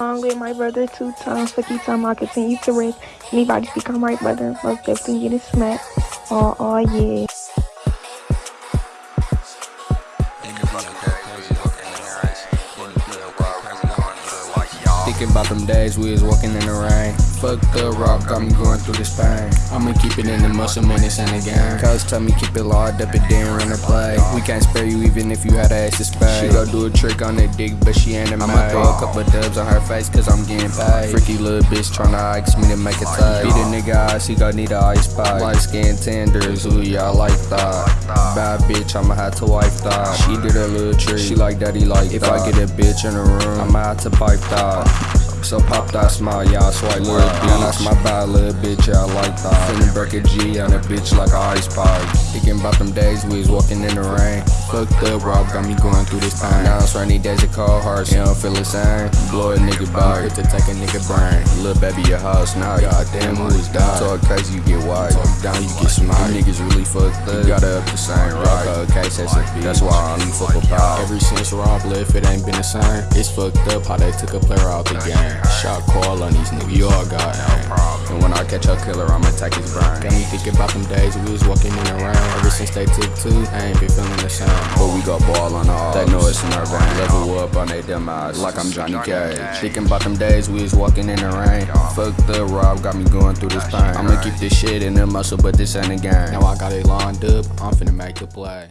along with my brother two times. Fuck you time I continue to rest. Anybody speak on my brother, most definitely get a smack. Oh, oh yeah. Thinking about them days we was walking in the rain. Fuck the rock, got me going through this pain. I'ma keep it in the muscle, man, this ain't a game. Cuz tell me keep it locked up, it didn't run a play. We can't spare you even if you had a ass to spray. She go do a trick on the dick, but she ain't a I'ma throw a couple dubs on her face, cause I'm getting paid. Freaky little bitch tryna ask me to make a tie. Beat a nigga eyes, he gon' need a ice pipe. Light skin tenders, ooh, y'all like that. Bad bitch, I'ma have to wipe that. She did a little trick, she like daddy like If I get a bitch in the room, I'ma have to pipe that. So pop that smile, y'all swipe little bitch. That's my bad little bitch, y'all like that. Finna break a G on a bitch like a ice pipe. Thinking about them days we was walking in the rain. Fucked up, rock got me going through this pain. Now it's rainy days of cold hearts, you don't feel the same. Blow a nigga back, hit to take a nigga brain. Little baby, your house now, goddamn, who is that? Talk crazy, you get white. Talk down, you get smart. Niggas really fucked up. You gotta up the same. Rock a case, that's a beat. That's why I only fuck with power. Ever since Rob left, it ain't been the same. It's fucked up how they took a player out the game. Shot call on these niggas, you all got catch a killer, I'ma attack his brain. Got me thinking about them days we was walking in the rain. Ever since they took two, I ain't been feeling the same. But we got ball on all. They know it's in our vein. Level up on they eyes, like I'm Johnny Cage. Thinking about them days we was walking in the rain. Fuck the rob, got me going through this pain. I'ma keep this shit in the muscle, but this ain't a game. Now I got it lined up, I'm finna make the play.